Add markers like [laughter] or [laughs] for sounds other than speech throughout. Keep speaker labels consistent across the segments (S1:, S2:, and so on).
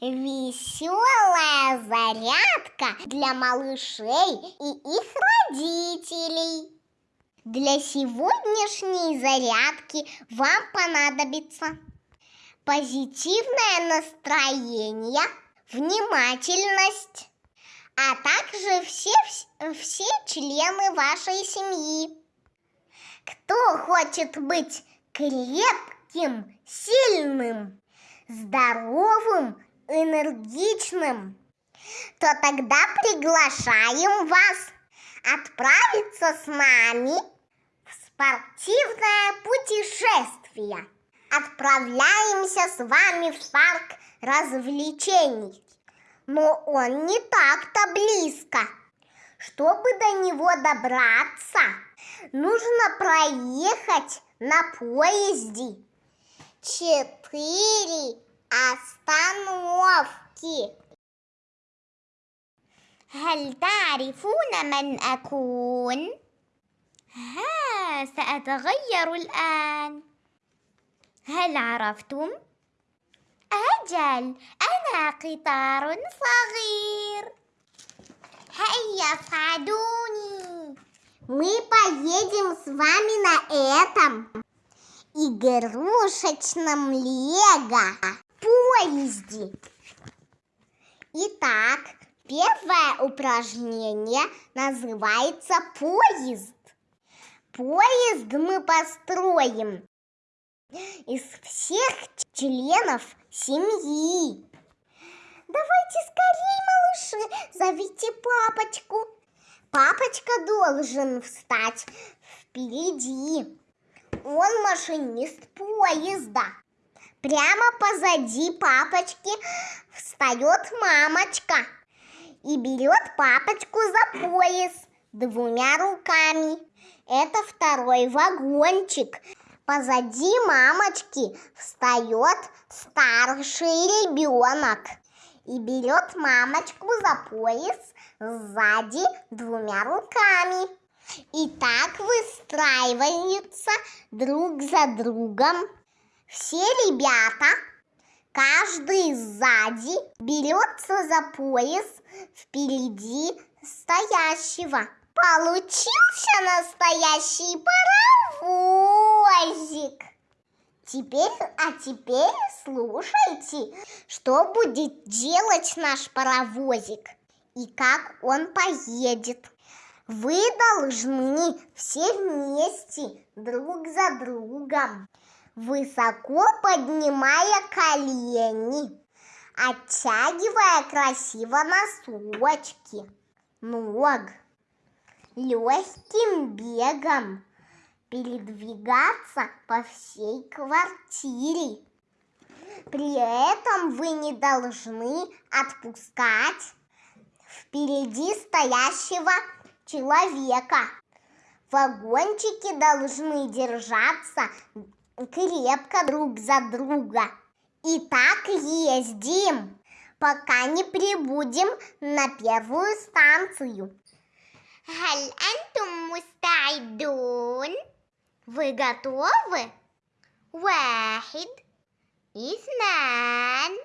S1: веселая зарядка для малышей и их родителей. Для сегодняшней зарядки вам понадобится позитивное настроение, внимательность, а также все, все члены вашей семьи. Кто хочет быть крепким, сильным, здоровым, энергичным, то тогда приглашаем вас отправиться с нами в спортивное путешествие. Отправляемся с вами в парк развлечений. Но он не так-то близко. Чтобы до него добраться, нужно проехать на поезде четыре остановки.
S2: هل تعرفون من أكون؟ ها سأتغير الآن هل عرفتم؟ أجل أنا قطار صغير هيا صعدوني
S1: Мы поедем с вами на этом игрушечном лего Поезде. Итак, первое упражнение называется поезд. Поезд мы построим из всех членов семьи. Давайте скорее, малыши, зовите папочку. Папочка должен встать впереди. Он машинист поезда. Прямо позади папочки встает мамочка и берет папочку за пояс двумя руками. Это второй вагончик. Позади мамочки встает старший ребенок и берет мамочку за пояс сзади двумя руками. И так выстраиваются друг за другом. Все ребята, каждый сзади, берется за пояс впереди стоящего. Получился настоящий паровозик. Теперь, а теперь слушайте, что будет делать наш паровозик и как он поедет. Вы должны все вместе, друг за другом, высоко поднимая колени, оттягивая красиво носочки, ног, легким бегом передвигаться по всей квартире. При этом вы не должны отпускать впереди стоящего человека. Вагончики должны держаться крепко друг за друга. И так ездим, пока не прибудем на первую станцию.
S2: Халь мустайдун? Вы готовы? Вахид, иснан,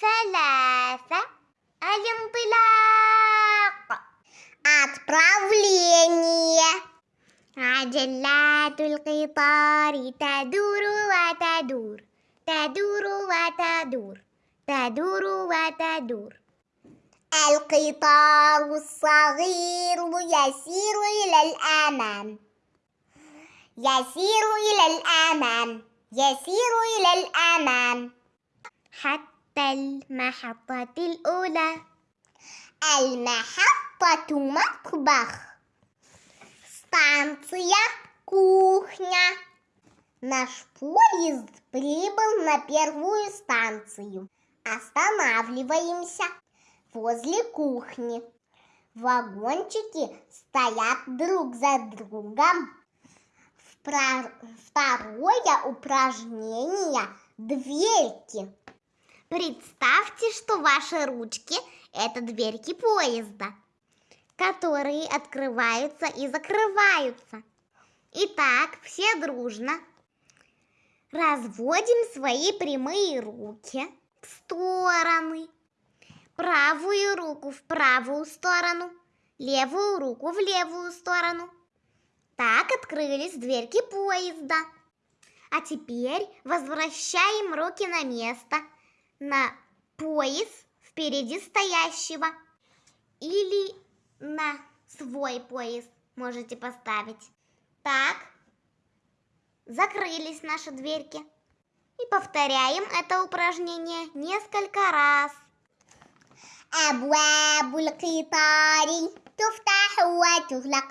S2: саласа, алимпилак.
S1: Отправление.
S2: عجلات القطار تدور وتدور تدور وتدور تدور وتدور.
S1: القطار الصغير يسير إلى الأمام يسير إلى الأمام يسير إلى الأمام.
S2: حتى المحطة الأولى.
S1: المحطة مطبخ. Станция кухня. Наш поезд прибыл на первую станцию. Останавливаемся возле кухни. Вагончики стоят друг за другом. Второе упражнение – дверки.
S2: Представьте, что ваши ручки – это дверки поезда, которые открываются и закрываются. Итак, все дружно разводим свои прямые руки в стороны правую руку в правую сторону, левую руку в левую сторону. Так открылись дверки поезда. А теперь возвращаем руки на место, на пояс впереди стоящего. Или на свой пояс можете поставить. Так, закрылись наши дверки. И повторяем это упражнение несколько раз.
S1: أبواب القطار تفتح وتغلق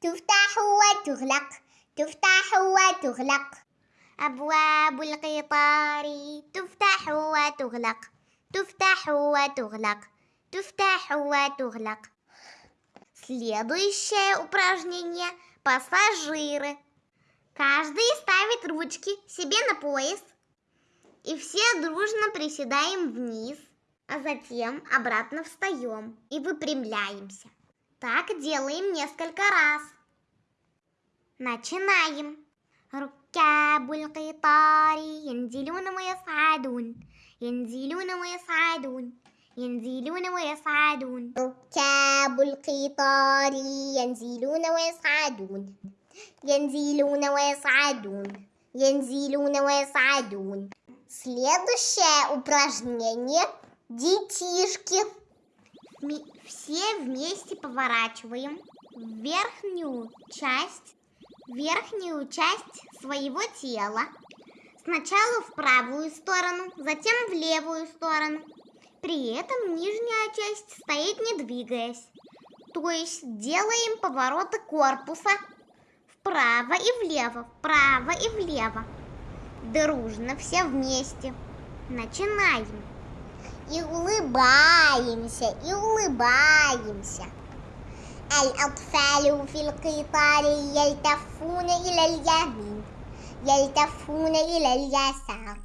S1: تفتح وتغلق تفتح وتغلق
S2: أبواب القطار تفتح وتغلق تفتح وتغلق تفتح وتغلق Следующее упражнение – пассажиры. Каждый ставит ручки себе на пояс. И все дружно приседаем вниз, а затем обратно встаем и выпрямляемся. Так делаем несколько раз. Начинаем. ركاب القطار ينزلون ويصعدون ينزلون ويصعدون ينزلون ويصعدون
S1: ركاب القطار ينزلون ويصعدون ينزلون ويصعدون ينزلون ويصعدون Следующее упражнение – детишки.
S2: Ми- Все вместе поворачиваем верхнюю часть, верхнюю часть своего тела. Сначала в правую сторону, затем в левую сторону. При этом нижняя часть стоит не двигаясь. То есть делаем повороты корпуса вправо и влево, вправо и влево. Дружно все вместе. Начинаем.
S1: И улыбаемся, и улыбаемся. الأطفال في القطار يلتفون إلى اليمين يلتفون إلى اليسار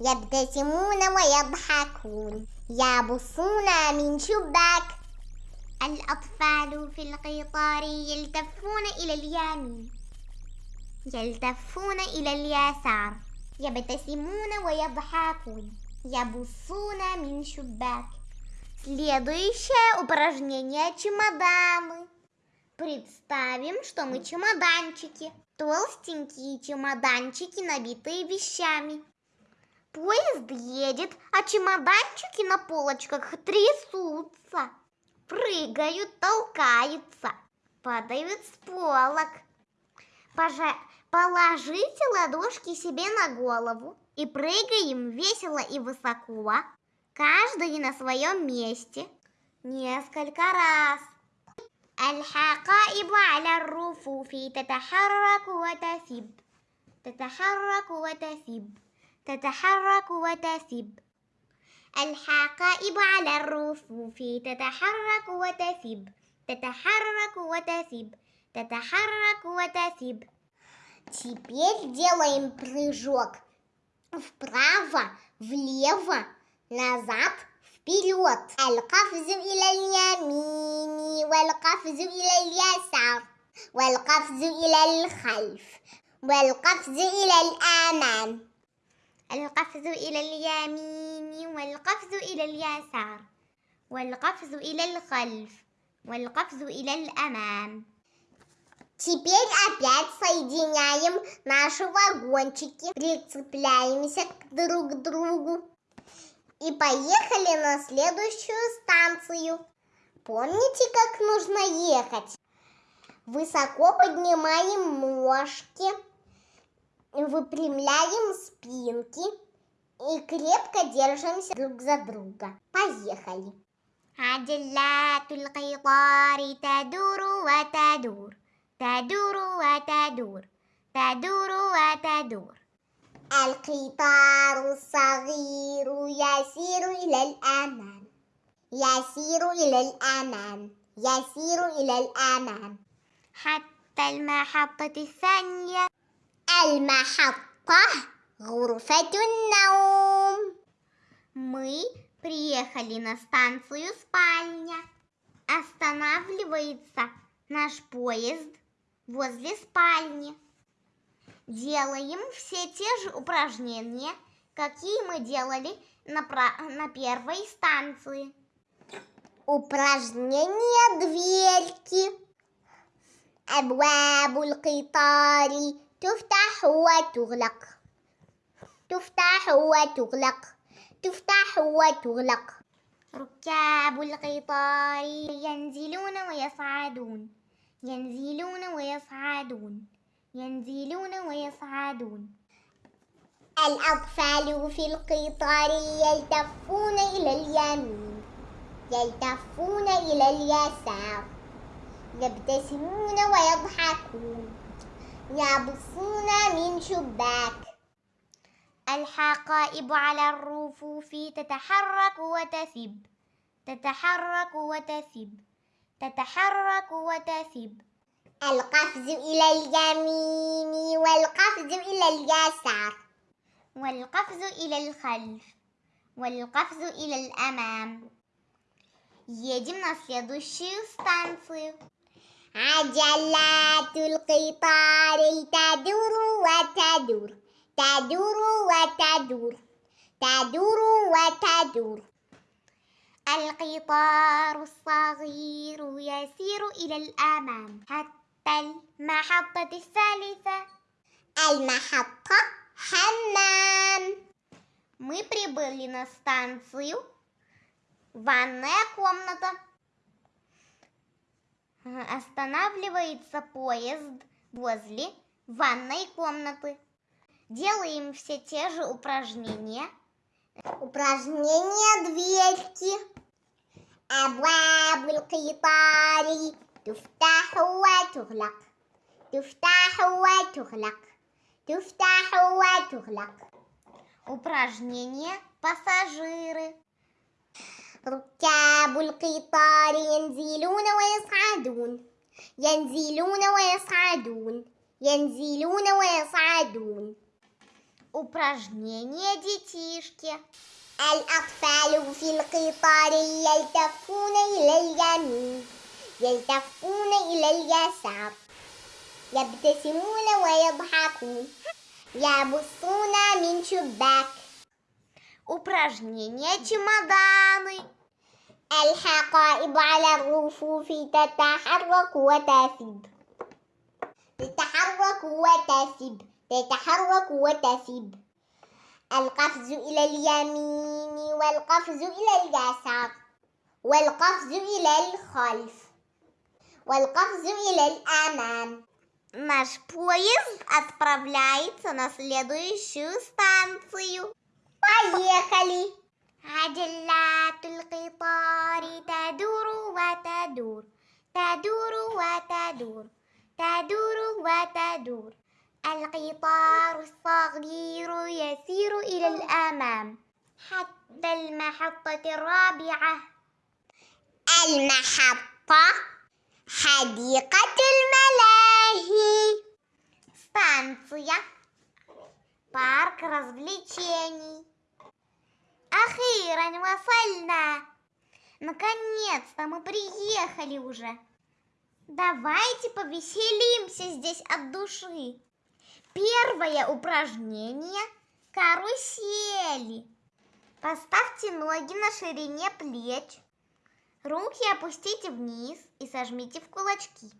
S1: يبتسمون ويضحكون يبصون من شباك
S2: الأطفال في القطار يلتفون إلى اليمين يلتفون إلى اليسار يبتسمون ويضحكون يبصون من شباك Следующее упражнение чемоданы. Представим, что мы чемоданчики. Толстенькие чемоданчики, набитые вещами. Поезд едет, а чемоданчики на полочках трясутся, прыгают, толкаются, падают с полок. Пожа- Положите ладошки себе на голову и прыгаем весело и высоко, каждый на своем месте, несколько раз. الحقائب على الرفوف تتحرك وتثب تتحرك وتثب تتحرك وتثب الحقائب على الرفوف تتحرك وتثب تتحرك وتثب تتحرك وتثب
S1: Теперь делаем прыжок вправо, влево, назад, вперед. القفز إلى اليمين والقفز إلى اليسار والقفز إلى الخلف والقفز إلى الأمام
S2: القفز إلى اليمين والقفز إلى اليسار والقفز إلى الخلف والقفز إلى الأمام
S1: Теперь опять соединяем наши вагончики, прицепляемся к друг к другу и поехали на следующую станцию. Помните, как нужно ехать? Высоко поднимаем ножки, выпрямляем спинки и крепко держимся друг за друга. Поехали!
S2: عجلات القطار تدور وتدور تدور وتدور تدور وتدور
S1: القطار الصغير يسير إلى الأمام يسير إلى الأمام يسير إلى الأمام
S2: حتى المحطة الثانية
S1: المحطة غرفة النوم
S2: Мы приехали на станцию спальня. Останавливается наш поезд возле спальни. Делаем все те же упражнения, какие мы делали на, пра- на первой станции.
S1: Упражнение дверки. أبواب القطار تفتح وتغلق. تفتح وتغلق. تفتح وتغلق.
S2: ركاب القطار ينزلون ويصعدون. ينزلون ويصعدون. ينزلون ويصعدون.
S1: الأطفال في القطار يلتفون إلى اليمين. يلتفون إلى اليسار. يبتسمون ويضحكون. يبصون من شباك
S2: الحقائب على الرفوف تتحرك وتثب تتحرك وتثب تتحرك وتثب
S1: القفز إلى اليمين والقفز إلى اليسار
S2: والقفز إلى الخلف والقفز إلى الأمام Едем на следующую станцию.
S1: عجلات القطار تدور وتدور تدور وتدور تدور وتدور
S2: القطار الصغير يسير إلى الأمام حتى المحطة الثالثة
S1: المحطة حمام
S2: Мы прибыли на станцию Ванная комната. Останавливается поезд возле ванной комнаты. Делаем все те же упражнения.
S1: Упражнение дверки. أبواب القطار تفتح وتغلق تفتح وتغلق تفتح وتغلق
S2: Упражнение пассажиры.
S1: ركاب القطار ينزلون ويصعدون ينزلون ويصعدون ينزلون ويصعدون
S2: Упражнение детишки.
S1: الأطفال في القطار يلتفون إلى اليمين يلتفون إلى اليسار يبتسمون ويضحكون يبصون من شباك
S2: Упражнение чемоданы.
S1: الحقائب على الرفوف تتحرك وتثب تتحرك وتثب تتحرك وتثب القفز إلى اليمين والقفز إلى اليسار والقفز إلى الخلف والقفز إلى الأمام
S2: Наш поезд отправляется на следующую станцию.
S1: Поехали!
S2: عجلات القطار تدور وتدور تدور وتدور تدور وتدور القطار الصغير يسير إلى الأمام حتى المحطة الرابعة
S1: المحطة حديقة الملاهي
S2: станция парк развлечений Ахиран вафальна! Наконец-то мы приехали уже. Давайте повеселимся здесь от души. Первое упражнение – карусели. Поставьте ноги на ширине плеч. Руки опустите вниз и сожмите в кулачки.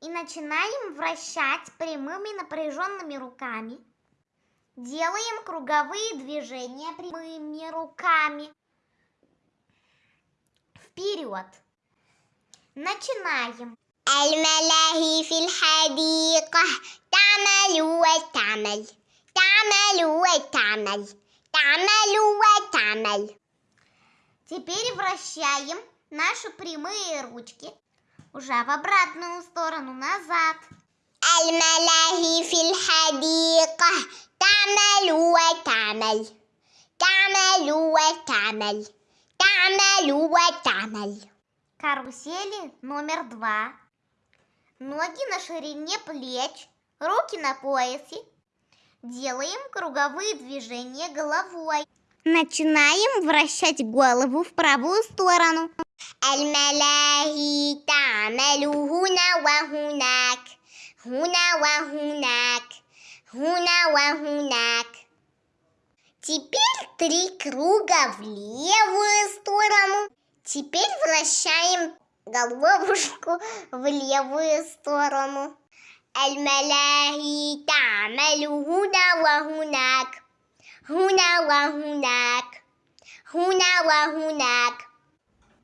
S2: И начинаем вращать прямыми напряженными руками – Делаем круговые движения прямыми руками. Вперед. Начинаем.
S1: الملاهي في الحديقة تعمل وتعمل تعمل وتعمل تعمل وتعمل
S2: Теперь вращаем наши прямые ручки уже в обратную сторону, назад.
S1: الملاهي في الحديقة تعمل وتعمل تعمل وتعمل تعمل وتعمل
S2: Карусели номер два. Ноги на ширине плеч, руки на поясе. Делаем круговые движения головой. Начинаем вращать голову в правую сторону.
S1: الملاهي تعمل هنا وهناك هنا وهناك Хуна вахунак. Теперь три круга в левую сторону. Теперь вращаем головушку в левую сторону. Аль-Малахи тамалю хуна вахунак. Хуна вахунак. Хуна вахунак.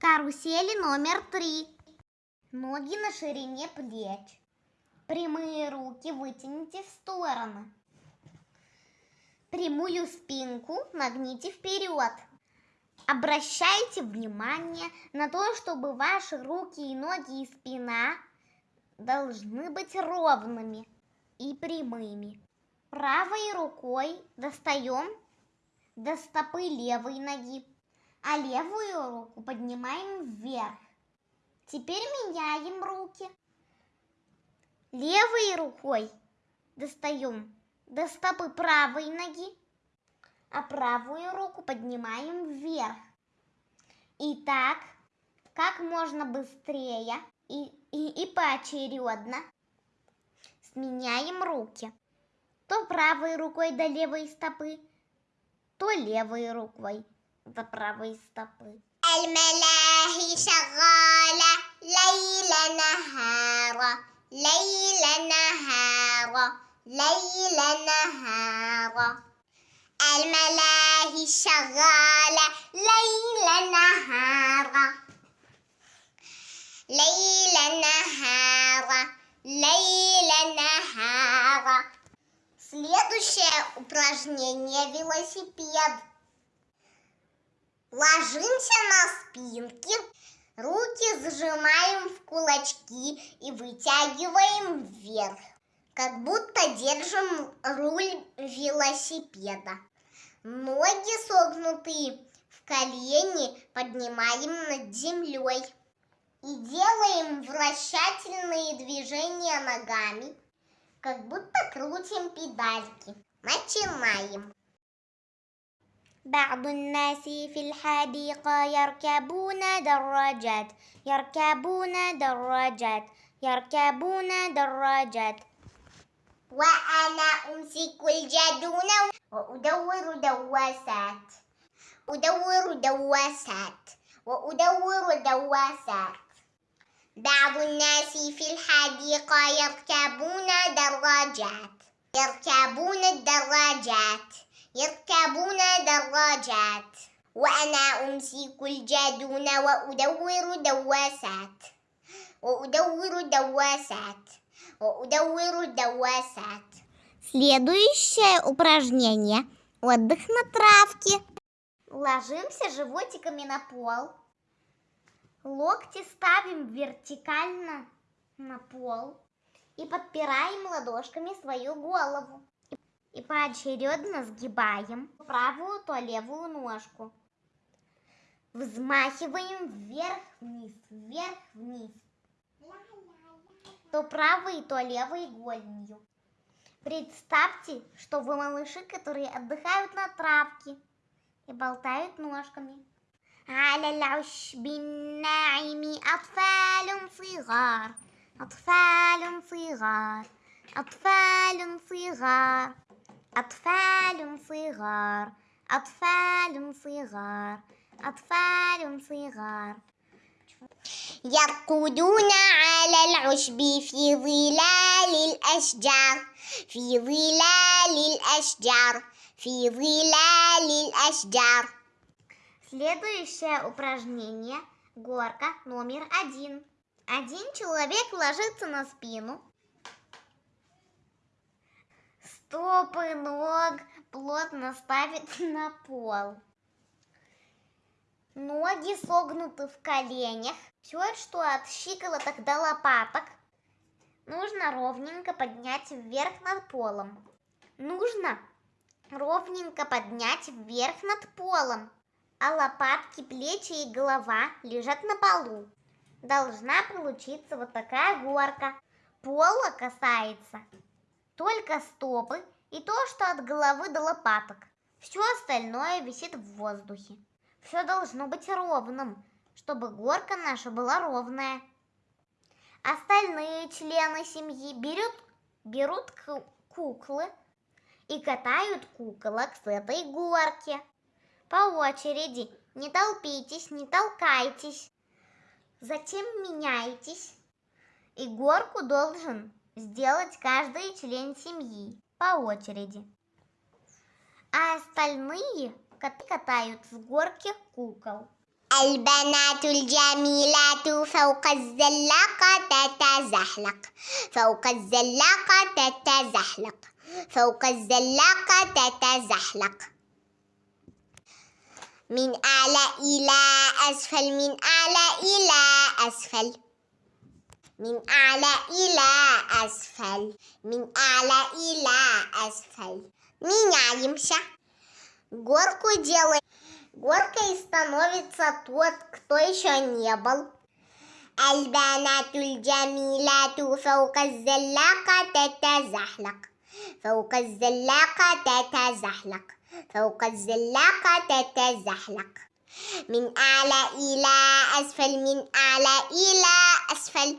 S2: Карусели номер три. Ноги на ширине плеч. Прямые руки вытяните в стороны. Прямую спинку нагните вперед. Обращайте внимание на то, чтобы ваши руки и ноги и спина должны быть ровными и прямыми. Правой рукой достаем до стопы левой ноги, а левую руку поднимаем вверх. Теперь меняем руки. Левой рукой достаем до стопы правой ноги, а правую руку поднимаем вверх. И так, как можно быстрее и, и, и поочередно сменяем руки. То правой рукой до левой стопы, то левой рукой до правой стопы.
S1: الملاهي شغالة ليل نهارا ليل نهارا ليل نهارا الملاهي شغالة ليل نهارا ليل نهارا ليل نهارا Следующее упражнение велосипед. Ложимся на спинки, руки зажимаем в кулачки и вытягиваем вверх, как будто держим руль велосипеда. Ноги согнутые в колени поднимаем над землей и делаем вращательные движения ногами, как будто крутим педальки. Начинаем.
S2: بعض الناس في الحديقة يركبون دراجات يركبون دراجات يركبون دراجات.
S1: وأنا أمسك الجدون وأدور دواسات أدور دواسات وأدور دواسات. بعض الناس في الحديقة يركبون دراجات يركبون الدراجات. يركبون دراجات وأنا أمسك الجدون وأدور دواسات وأدور دواسات وأدور دواسات
S2: Следующее упражнение – отдых на травке. Ложимся животиками на пол. Локти ставим вертикально на пол и подпираем ладошками свою голову. И поочередно сгибаем правую, то левую ножку. Взмахиваем вверх-вниз, вверх-вниз. То правой, то левой голенью. Представьте, что вы малыши, которые отдыхают на травке и болтают ножками. على العشب الناعم أطفال صغار أطفال صغار أطفال صغار أطفال صغار أطفال صغار أطفال صغار
S1: يرقدون على العشب في ظلال الأشجار في ظلال الأشجار في ظلال الأشجار
S2: Следующее упражнение – горка номер один. Один человек ложится на спину. Стопы ног плотно ставит [laughs] на пол. Ноги согнуты в коленях. Все, что от щиколоток до лопаток, нужно ровненько поднять вверх над полом. Нужно ровненько поднять вверх над полом а лопатки, плечи и голова лежат на полу. Должна получиться вот такая горка. Пола касается только стопы и то, что от головы до лопаток. Все остальное висит в воздухе. Все должно быть ровным, чтобы горка наша была ровная. Остальные члены семьи берут, берут куклы и катают куколок с этой горки по очереди, Не толпитесь, не толкайтесь. Затем меняйтесь. И горку должен сделать каждый член семьи по очереди. А остальные коты катают с горки кукол.
S1: البنات الجميلات فوق الزلاقة تتزحلق فوق الزلاقة تتزحلق فوق الزلاقة تتزحلق من أعلى إلى أسفل من أعلى إلى أسفل من أعلى إلى أسفل من أعلى إلى أسفل Меняемся. Горку делаем. Горкой становится тот, кто еще не был. البنات الجميلات فوق الزلاقة تتزحلق فوق الزلاقة تتزحلق فوق الزلاقة تتزحلق من أعلى إلى أسفل من أعلى إلى أسفل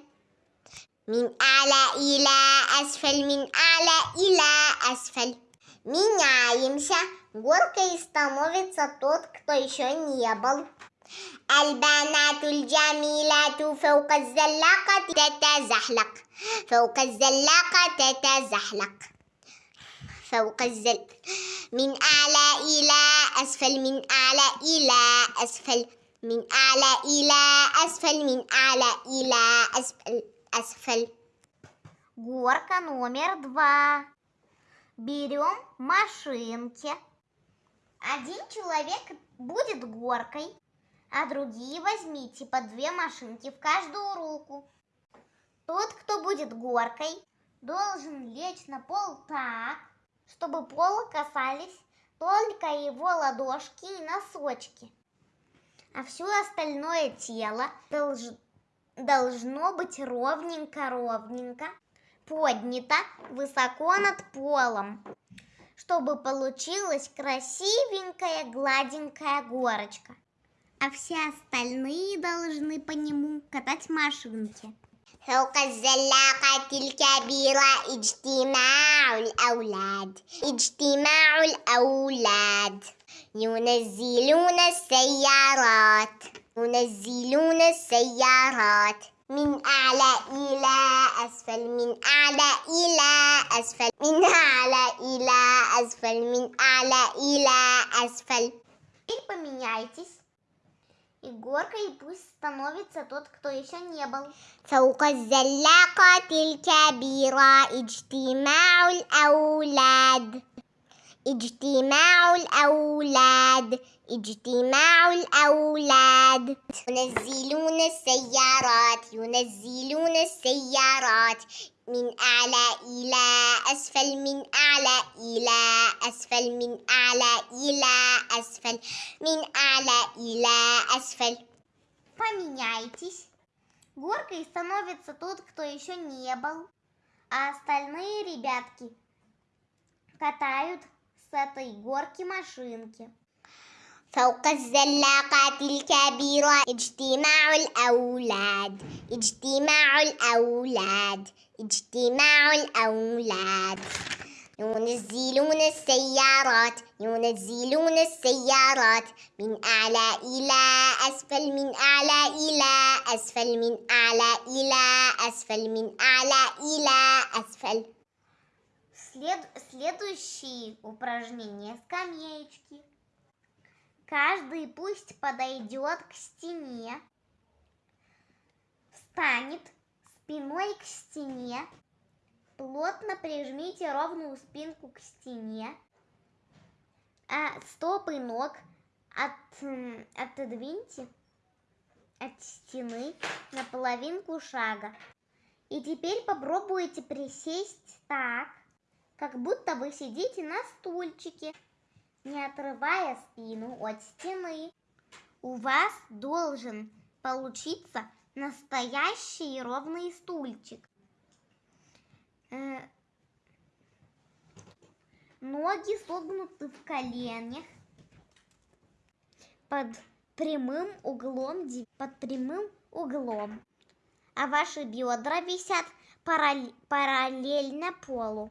S1: من أعلى إلى أسفل من أعلى إلى أسفل Меняемся. Горкой становится тот, кто еще не был. البنات الجميلات فوق الزلاقة تتزحلق فوق الزلاقة تتزحلق فوق الزل من أعلى إلى أسفل من أعلى إلى أسفل من أعلى إلى أسفل من أعلى إلى أسفل أسفل
S2: Горка номер два. Берем машинки. Один человек будет горкой, а другие возьмите по две машинки в каждую руку. Тот, кто будет горкой, должен лечь на пол так, чтобы пола касались только его ладошки и носочки. А все остальное тело долж- должно быть ровненько-ровненько поднято высоко над полом, чтобы получилась красивенькая гладенькая горочка. А все остальные должны по нему катать машинки.
S1: فوق الزلاقة الكبيرة اجتماع الأولاد اجتماع الأولاد ينزلون السيارات ينزلون السيارات من أعلى إلى أسفل من أعلى إلى أسفل من أعلى إلى أسفل من أعلى إلى أسفل
S2: Теперь поменяйтесь. И горкой пусть становится тот, кто еще не был.
S1: فوق الزلاقة الكبيرة اجتماع الأولاد اجتماع الأولاد اجتماع الأولاد ينزلون السيارات ينزلون السيارات من أعلى إلى أسفل من أعلى إلى أسفل من أعلى إلى أسفل من أعلى إلى أسفل
S2: Поменяйтесь. Горкой становится тот, кто еще не был. А остальные ребятки катают с этой горки машинки.
S1: فوق الزلاقات الكبيرة اجتماع الأولاد اجتماع الأولاد اجتماع الأولاد ينزلون السيارات ينزلون السيارات من أعلى إلى أسفل من أعلى إلى أسفل من أعلى إلى أسفل من أعلى إلى أسفل
S2: След- Следующие упражнения скамеечки. Каждый пусть подойдет к стене, встанет спиной к стене, плотно прижмите ровную спинку к стене, а стопы ног от, отодвиньте от стены на половинку шага. И теперь попробуйте присесть так, как будто вы сидите на стульчике, не отрывая спину от стены. У вас должен получиться настоящий ровный стульчик. Э, Ноги согнуты в коленях под прямым углом, под прямым углом. А ваши бедра висят параль- параллельно полу.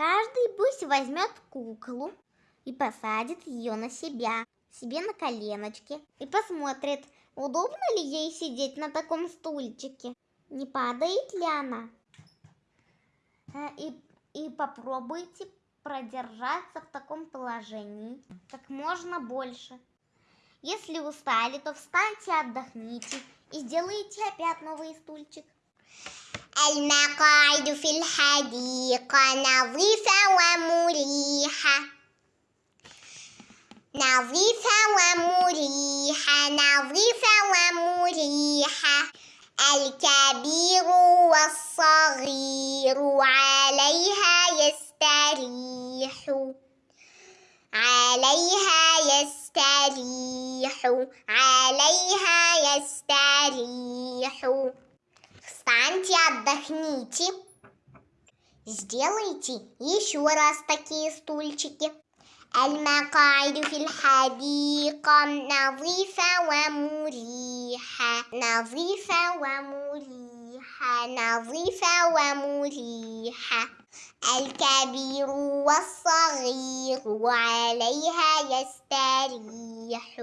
S2: Каждый пусть возьмет куклу и посадит ее на себя. себе на коленочки и посмотрит, удобно ли ей сидеть на таком стульчике, не падает ли она. Э, И, и попробуйте продержаться в таком положении как можно больше. Если устали, то встаньте, отдохните и сделайте опять новый стульчик.
S1: المقاعد في الحديقة نظيفة ومريحة. نظيفة ومريحة نظيفة ومريحة. الكبير والصغير عليها يستريح عليها يستريح عليها يستريح. Встаньте, отдохните. Сделайте еще раз такие стульчики. المقاعد في الحديقة نظيفة ومريحة نظيفة ومريحة نظيفة ومريحة الكبير والصغير عليها يستريح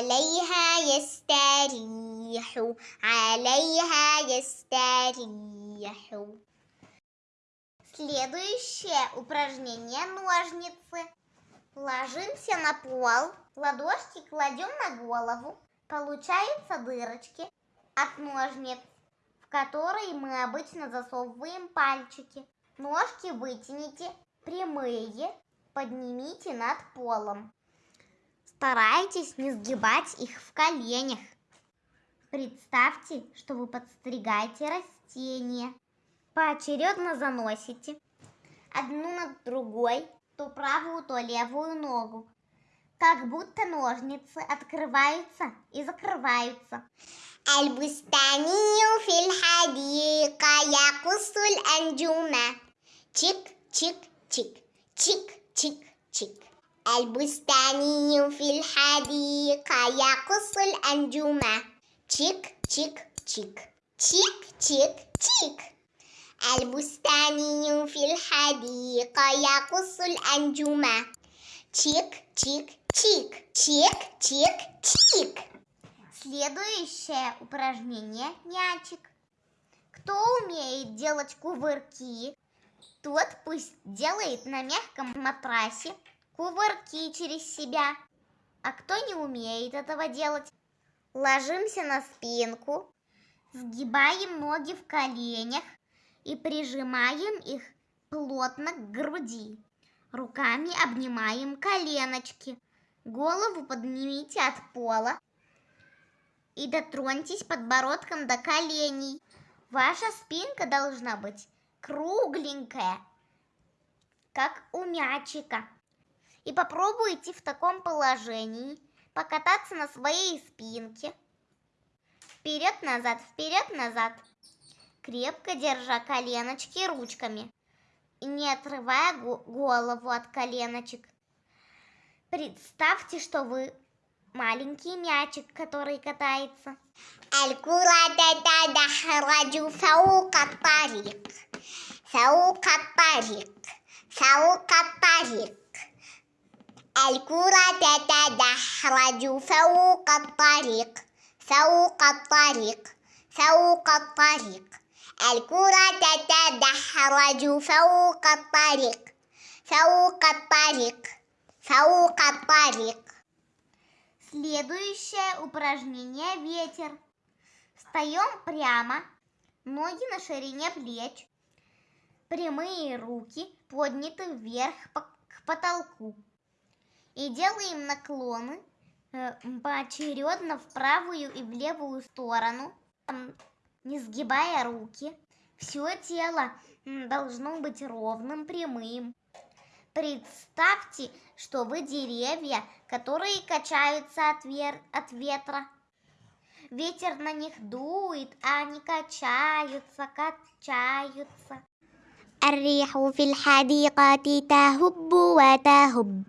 S1: عليها يستريح عليها يستريح
S2: Следующее упражнение ножницы. Ложимся на пол, ладошки кладем на голову. Получаются дырочки от ножниц, в которые мы обычно засовываем пальчики. Ножки вытяните прямые, поднимите над полом. Старайтесь не сгибать их в коленях. Представьте, что вы подстригаете растения. Поочередно заносите одну над другой, то правую, то левую ногу. Как будто ножницы открываются и закрываются.
S1: البستاني في الحديقة يقص الأنجوم تشك تشك تشك تشك تشك تشك البستاني في الحديقة يقص الأنجوم تشك تشك تشك تشك تشك تشك البستاني في الحديقة يقص الأنجوم تشك تشك تشك تشك تشك تشك
S2: Следующее упражнение – мячик. Кто умеет делать кувырки, тот пусть делает на мягком матрасе кувырки через себя. А кто не умеет этого делать, ложимся на спинку, сгибаем ноги в коленях и прижимаем их плотно к груди. Руками обнимаем коленочки. Голову поднимите от пола и дотроньтесь подбородком до коленей. Ваша спинка должна быть кругленькая, как у мячика и попробуй идти в таком положении покататься на своей спинке. Вперед-назад, вперед-назад. Крепко держа коленочки ручками, и не отрывая голову от коленочек. Представьте, что вы маленький мячик, который катается.
S1: Сау الكرة تتدحرج فوق الطريق فوق الطريق فوق الطريق الكرة تتدحرج فوق الطريق فوق الطريق فوق الطريق
S2: Следующее упражнение ветер. Встаем прямо, ноги на ширине плеч, прямые руки подняты вверх по- к потолку. И делаем наклоны э, поочередно в правую и в левую сторону, м, не сгибая руки. Все тело м, должно быть ровным, прямым. Представьте, что вы деревья, которые качаются от, вер- от ветра. Ветер на них дует, а они качаются, качаются.
S1: الريح في الحديقة تهب وتهب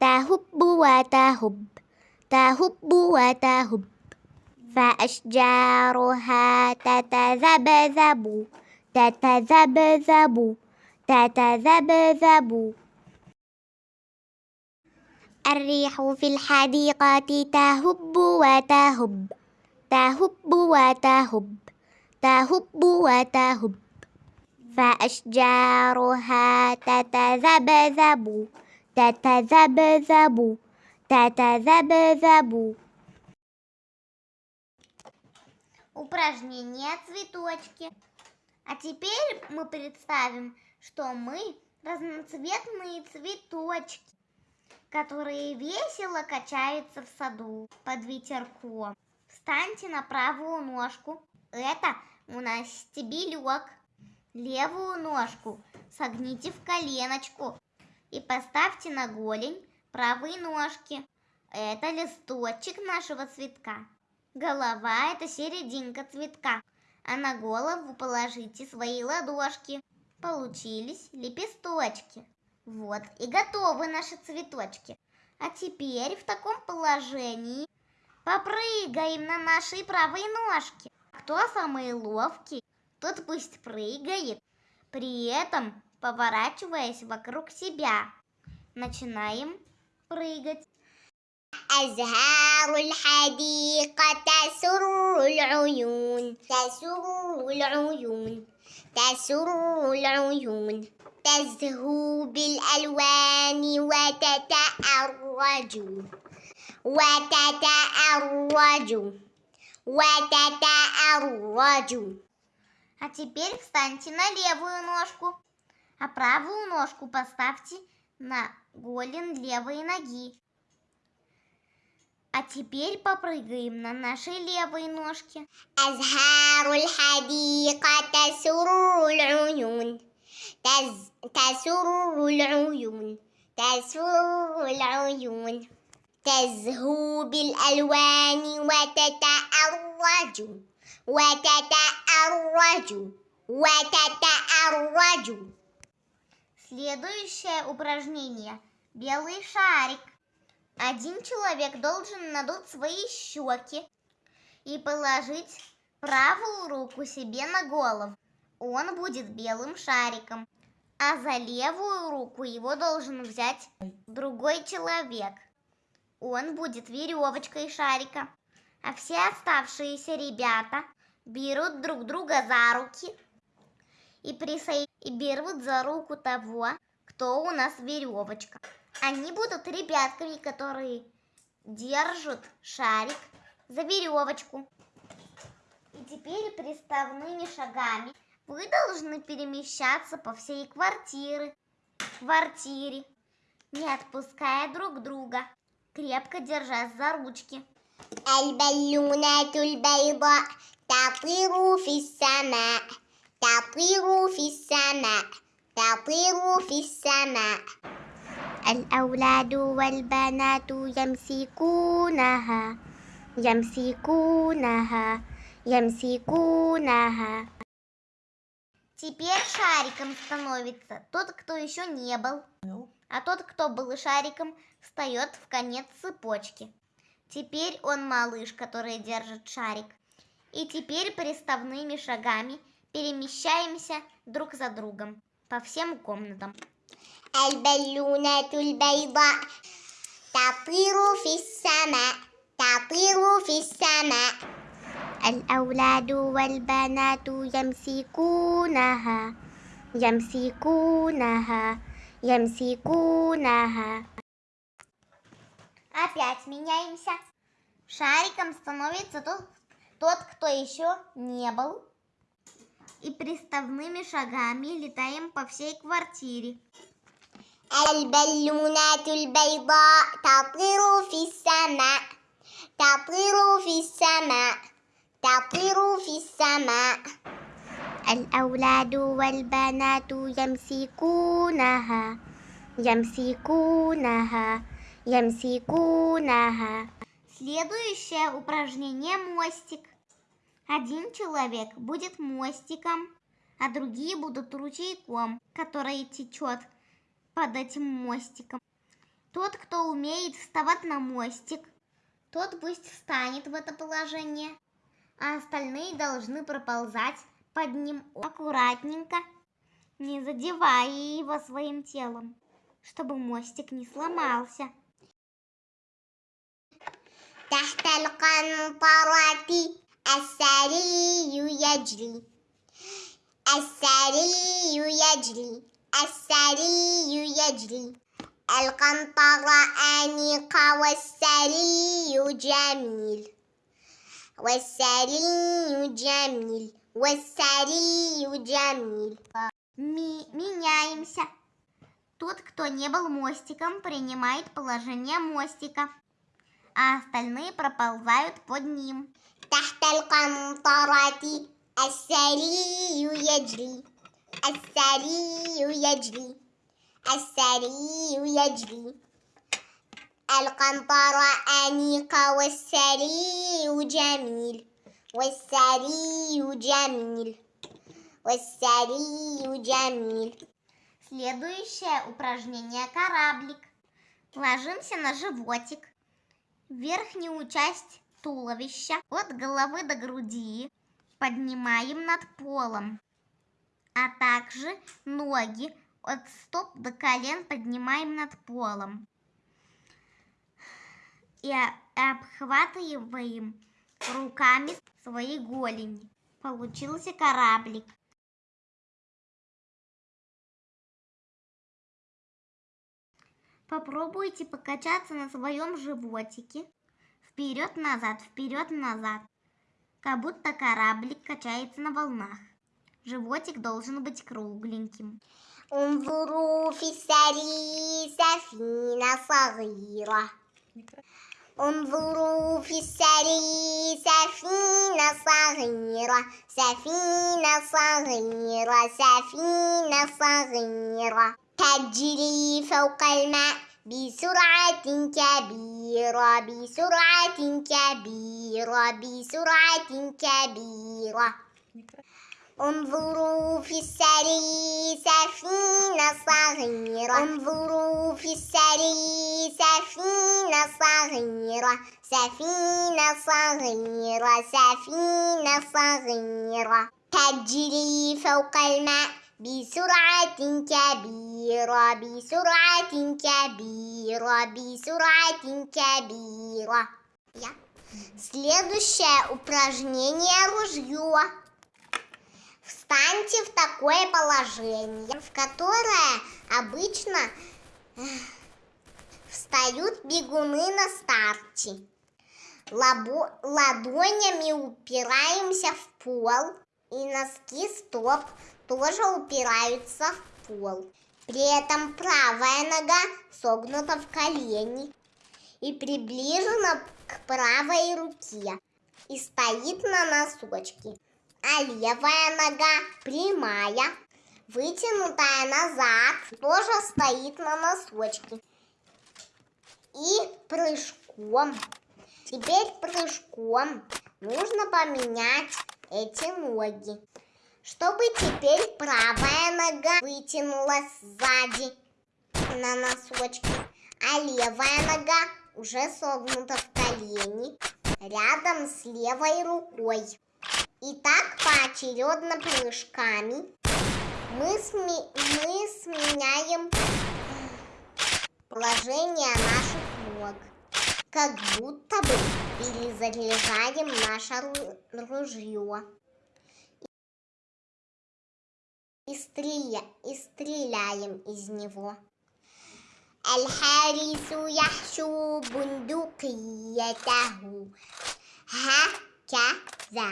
S1: تهب وتهب تهب وتهب. فأشجارها تتذبذب تتذبذب تتذبذب.
S2: الريح في الحديقة تهب وتهب تهب وتهب تهب وتهب. فأشجارها تتذبذب Тата забу-забу, тата забу-забу. Упражнение цветочки. А теперь мы представим, что мы разноцветные цветочки, которые весело качаются в саду под ветерком. Встаньте на правую ножку. Это у нас стебелек. Левую ножку согните в коленочку и поставьте на голень правой ножки. Это листочек нашего цветка. Голова – это серединка цветка, а на голову положите свои ладошки. Получились лепесточки. Вот и готовы наши цветочки. А теперь в таком положении попрыгаем на нашей правой ножке. Кто самый ловкий, тот пусть прыгает, при этом поворачиваясь вокруг себя. Начинаем прыгать.
S1: أزهار الحديقة تسر العيون تسر العيون تسر العيون تزهو بالألوان وتتأرج وتتأرج وتتأرج
S2: А теперь встаньте на левую ножку, а правую ножку поставьте на голень левой ноги. А теперь попрыгаем на нашей левой ножке.
S1: أزهار الحديقة تسر العيون تز... تسر العيون تسر العيون تزهو بالألوان وتتأرج وتتأرج وتتأرج
S2: Следующее упражнение. Белый шарик. Один человек должен надуть свои щеки и положить правую руку себе на голову. Он будет белым шариком. А за левую руку его должен взять другой человек. Он будет веревочкой шарика. А все оставшиеся ребята берут друг друга за руки и, присо... и берут за руку того, кто у нас веревочка. Они будут ребятками, которые держат шарик за веревочку. И теперь приставными шагами вы должны перемещаться по всей квартире, квартире, не отпуская друг друга, крепко держась за ручки.
S1: البالونات البيضاء تطير في السماء تطير في السماء تطير في السماء
S2: الأولاد والبنات يمسكونها يمسكونها يمسكونها Теперь шариком становится тот, кто еще не был. А тот, кто был шариком, встает в конец цепочки. Теперь он малыш, который держит шарик. И теперь приставными шагами перемещаемся друг за другом по всем комнатам.
S1: البالونات البيضاء تطير في السماء تطير في السماء
S2: الأولاد والبنات يمسكونها يمسكونها يمسكونها Опять меняемся. Шариком становится тот, тот, кто еще не был. И приставными шагами летаем по всей квартире.
S1: البالونات البيضاء تطير في السماء تطير في السماء تطير في السماء
S2: الأولاد والبنات يمسكونها يمسكونها يمسكونها Следующее упражнение мостик. Один человек будет мостиком, а другие будут ручейком, который течет под этим мостиком. Тот, кто умеет вставать на мостик, тот пусть встанет в это положение, а остальные должны проползать под ним аккуратненько, не задевая его своим телом, чтобы мостик не сломался.
S1: القنطرة السري يجري السري يجري السري يجري القنطرة أنيقة والسري جميل والسري جميل والسري جميل
S2: Ми- меняемся. Тот, кто не был мостиком, принимает положение мостика, а остальные проползают под ним.
S1: تحت القنطرة السري يجري السري يجري السري يجري القنطرة أنيقة والسري جميل والسري جميل والسري جميل
S2: Следующее упражнение кораблик. Ложимся на животик. Верхнюю часть туловища от головы до груди поднимаем над полом, а также ноги от стоп до колен поднимаем над полом. И обхватываем руками свои голени. Получился кораблик. Попробуйте покачаться на своем животике Вперед-назад, вперед-назад. Как будто кораблик качается на волнах. Животик должен быть кругленьким.
S1: انظروا في السري سفينة صغيرة انظروا في السري سفينة صغيرة سفينة صغيرة سفينة صغيرة تجري فوق الماء بسرعة كبيرة بسرعة كبيرة بسرعة كبيرة. انظروا في السري سفينة صغيرة. انظروا في السري سفينة صغيرة. سفينة صغيرة سفينة صغيرة. تجري فوق الماء. بسرعة كبيرة بسرعة كبيرة بسرعة كبيرة Я. Следующее упражнение ружье. Встаньте в такое положение, в которое обычно э, встают бегуны на старте. Лабо- ладонями упираемся в пол, и носки стоп тоже упираются в пол. При этом правая нога согнута в колени и приближена к правой руке и стоит на носочке а левая нога прямая, вытянутая назад, тоже стоит на носочке. И прыжком. Теперь прыжком нужно поменять эти ноги. Чтобы теперь правая нога вытянулась сзади на носочке, а левая нога уже согнута в колени рядом с левой рукой. И так поочередно прыжками мы, сме- мы сменяем положение наших ног. Как будто бы перезаряжаем наше ру- ружье. И, стреля- и стреляем из него. الحارس يحشو بندقيته هكذا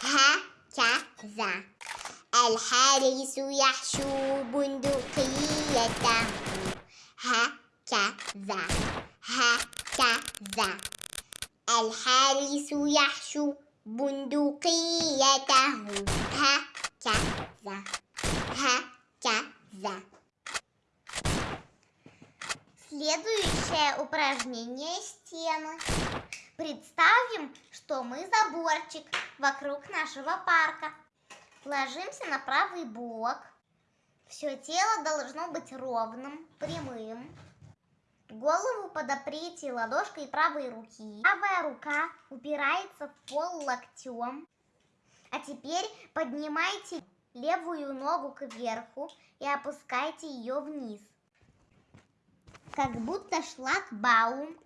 S1: هكذا الحارس يحشو بندقيته هكذا هكذا الحارس يحشو بندقيته هكذا Ха, ха, за.
S2: Следующее упражнение стены. Представим, что мы заборчик вокруг нашего парка. Ложимся на правый бок. Все тело должно быть ровным, прямым. Голову подоприте ладошкой правой руки. Правая рука упирается в пол локтем. А теперь поднимайте левую ногу кверху и опускайте ее вниз. Как будто шлагбаум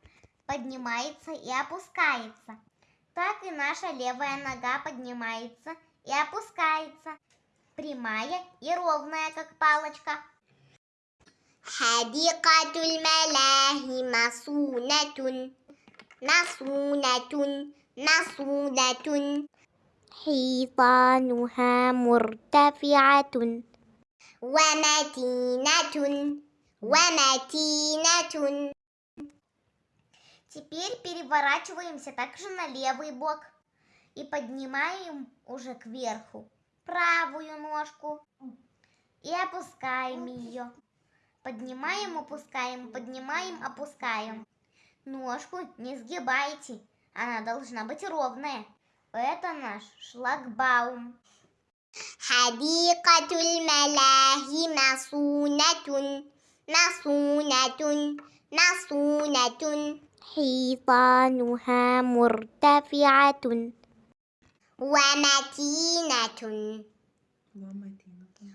S2: поднимается и опускается. Так и наша левая нога поднимается и опускается. Прямая и ровная, как палочка.
S1: حديقة الملاهي مصونة مصونة مصونة
S2: حيطانها مرتفعة
S1: ومتينة ومتينة
S2: Теперь переворачиваемся также на левый бок и поднимаем уже кверху правую ножку и опускаем ее. Поднимаем, опускаем, поднимаем, опускаем. Ножку не сгибайте, она должна быть ровная. Это наш шлагбаум.
S1: حديقة الملاهي مصونة مصونة مصونة
S2: حيطانها مرتفعة
S1: ومتينة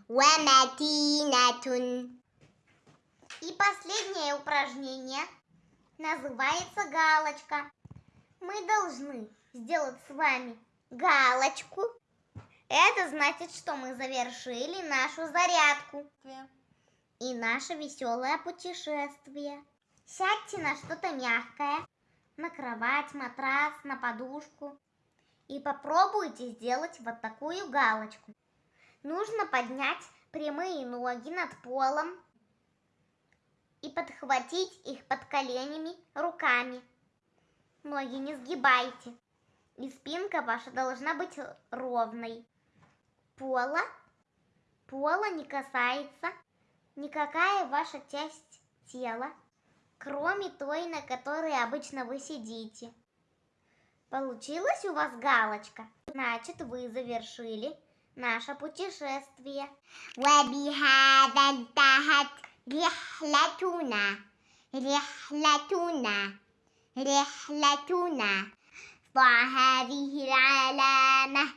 S1: ومتينة
S2: И последнее упражнение называется галочка. Мы должны сделать с вами галочку. Это значит, что мы завершили нашу зарядку и наше веселое путешествие. Сядьте на что-то мягкое, на кровать, матрас, на подушку и попробуйте сделать вот такую галочку. Нужно поднять прямые ноги над полом и подхватить их под коленями руками. Ноги не сгибайте. И спинка ваша должна быть ровной. Пола, пола не касается никакая ваша часть тела, кроме той, на которой обычно вы сидите. Получилась у вас галочка? Значит, вы завершили наше путешествие.
S1: وبهذا انتهت رحلتنا رحلتنا رحلتنا ضع هذه العلامة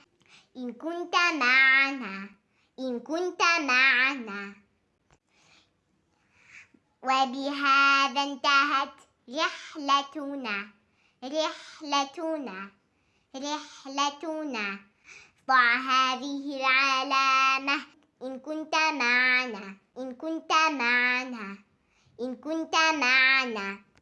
S1: إن كنت معنا إن كنت معنا. وبهذا انتهت رحلتنا رحلتنا رحلتنا. ضع هذه العلامة إن كنت معنا إن كنت معنا إن كنت معنا.